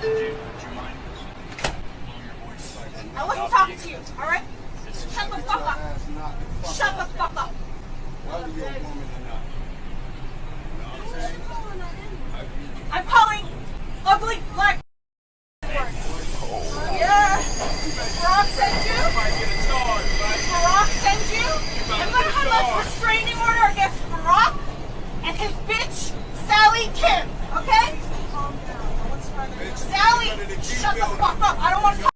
I wasn't talking to you, alright? Shut the fuck up. Shut the fuck up. Sally, shut the fuck up. I don't want to